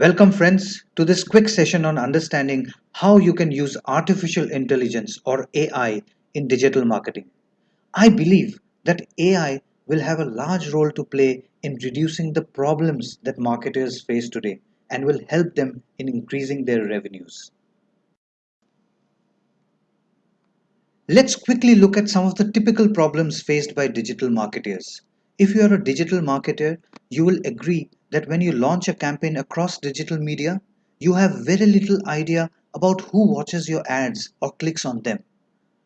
Welcome friends to this quick session on understanding how you can use artificial intelligence or AI in digital marketing. I believe that AI will have a large role to play in reducing the problems that marketers face today and will help them in increasing their revenues. Let's quickly look at some of the typical problems faced by digital marketers. If you are a digital marketer, you will agree that when you launch a campaign across digital media, you have very little idea about who watches your ads or clicks on them.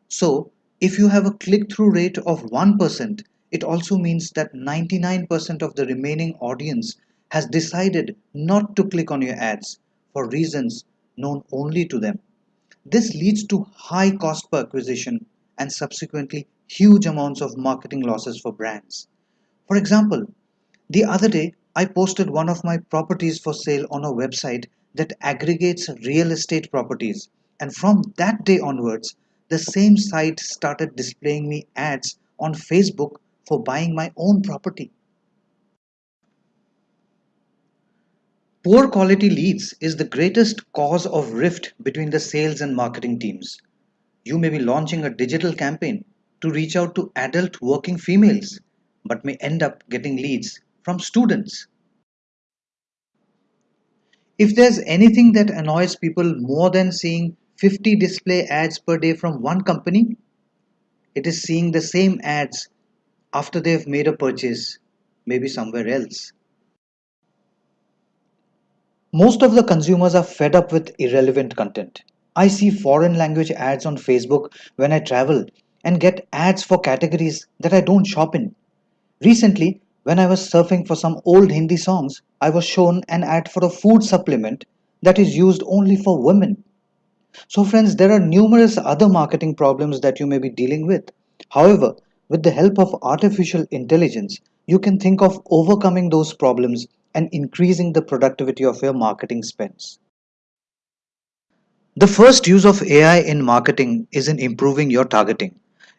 So, if you have a click-through rate of 1%, it also means that 99% of the remaining audience has decided not to click on your ads for reasons known only to them. This leads to high cost per acquisition and subsequently huge amounts of marketing losses for brands. For example, the other day I posted one of my properties for sale on a website that aggregates real estate properties and from that day onwards the same site started displaying me ads on Facebook for buying my own property. Poor quality leads is the greatest cause of rift between the sales and marketing teams. You may be launching a digital campaign to reach out to adult working females, but may end up getting leads from students. If there's anything that annoys people more than seeing 50 display ads per day from one company, it is seeing the same ads after they've made a purchase, maybe somewhere else. Most of the consumers are fed up with irrelevant content. I see foreign language ads on Facebook when I travel and get ads for categories that I don't shop in. Recently, when I was surfing for some old Hindi songs, I was shown an ad for a food supplement that is used only for women. So friends, there are numerous other marketing problems that you may be dealing with. However, with the help of artificial intelligence, you can think of overcoming those problems and increasing the productivity of your marketing spends. The first use of AI in marketing is in improving your targeting.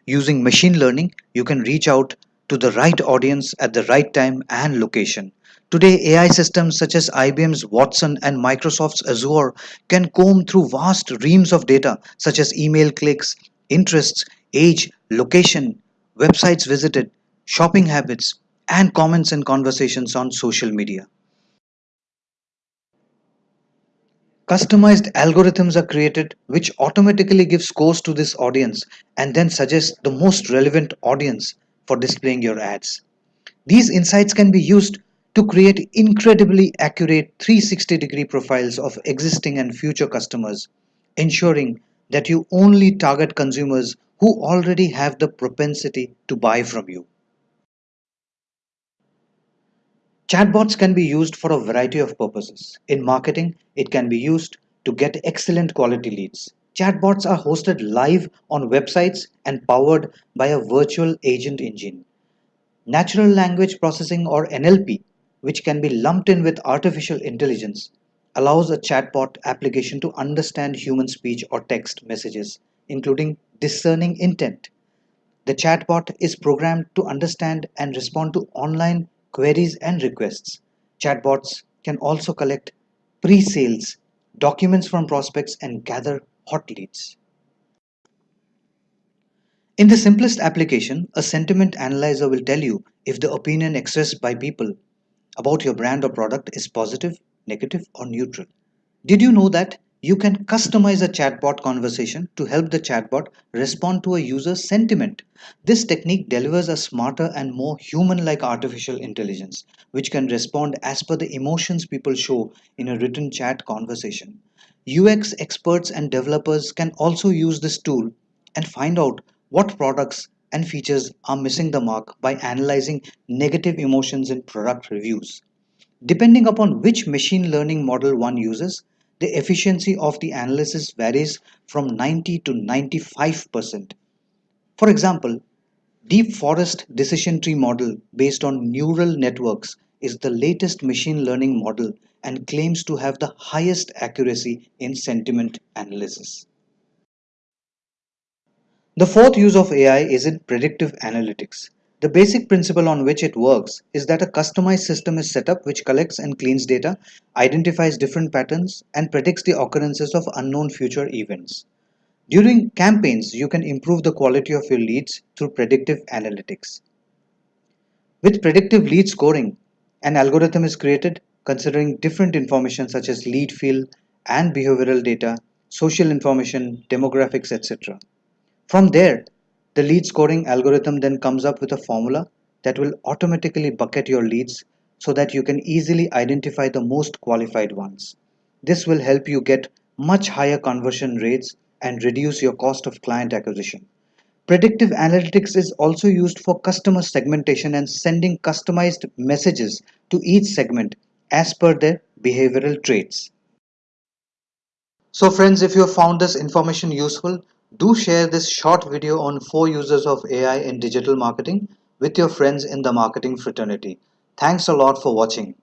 Using machine learning, you can reach out to the right audience at the right time and location. Today, AI systems such as IBM's Watson and Microsoft's Azure can comb through vast reams of data such as email clicks, interests, age, location, websites visited, shopping habits, and comments and conversations on social media. Customized algorithms are created which automatically give scores to this audience and then suggest the most relevant audience for displaying your ads. These insights can be used to create incredibly accurate 360 degree profiles of existing and future customers, ensuring that you only target consumers who already have the propensity to buy from you. Chatbots can be used for a variety of purposes. In marketing, it can be used to get excellent quality leads. Chatbots are hosted live on websites and powered by a virtual agent engine. Natural language processing or NLP, which can be lumped in with artificial intelligence, allows a chatbot application to understand human speech or text messages, including discerning intent. The chatbot is programmed to understand and respond to online queries and requests. Chatbots can also collect pre-sales, documents from prospects and gather hot leads. In the simplest application, a sentiment analyzer will tell you if the opinion expressed by people about your brand or product is positive, negative or neutral. Did you know that you can customize a chatbot conversation to help the chatbot respond to a user's sentiment. This technique delivers a smarter and more human-like artificial intelligence, which can respond as per the emotions people show in a written chat conversation. UX experts and developers can also use this tool and find out what products and features are missing the mark by analyzing negative emotions in product reviews. Depending upon which machine learning model one uses, the efficiency of the analysis varies from 90 to 95%. For example, Deep Forest Decision Tree model based on neural networks is the latest machine learning model and claims to have the highest accuracy in sentiment analysis. The fourth use of AI is in predictive analytics. The basic principle on which it works is that a customized system is set up which collects and cleans data, identifies different patterns, and predicts the occurrences of unknown future events. During campaigns, you can improve the quality of your leads through predictive analytics. With predictive lead scoring, an algorithm is created considering different information such as lead field and behavioral data, social information, demographics, etc. From there, the lead scoring algorithm then comes up with a formula that will automatically bucket your leads so that you can easily identify the most qualified ones. This will help you get much higher conversion rates and reduce your cost of client acquisition. Predictive analytics is also used for customer segmentation and sending customized messages to each segment as per their behavioral traits. So friends, if you have found this information useful, do share this short video on four uses of AI in digital marketing with your friends in the marketing fraternity. Thanks a lot for watching.